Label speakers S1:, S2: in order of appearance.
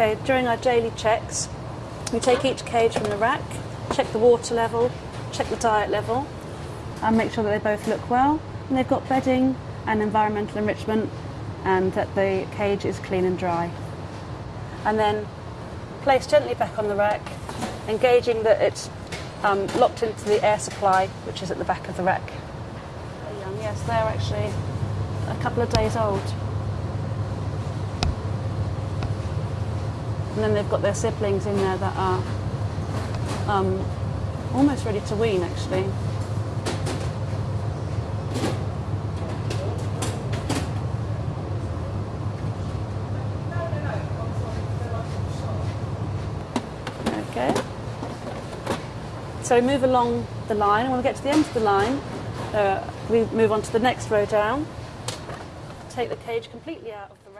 S1: Okay, during our daily checks, we take each cage from the rack, check the water level, check the diet level, and make sure that they both look well, and they've got bedding and environmental enrichment, and that the cage is clean and dry. And then place gently back on the rack, engaging that it's um, locked into the air supply, which is at the back of the rack. Yes, they're actually a couple of days old. And then they've got their siblings in there that are um, almost ready to wean, actually. Okay. So we move along the line, and when we get to the end of the line, uh, we move on to the next row down. Take the cage completely out of the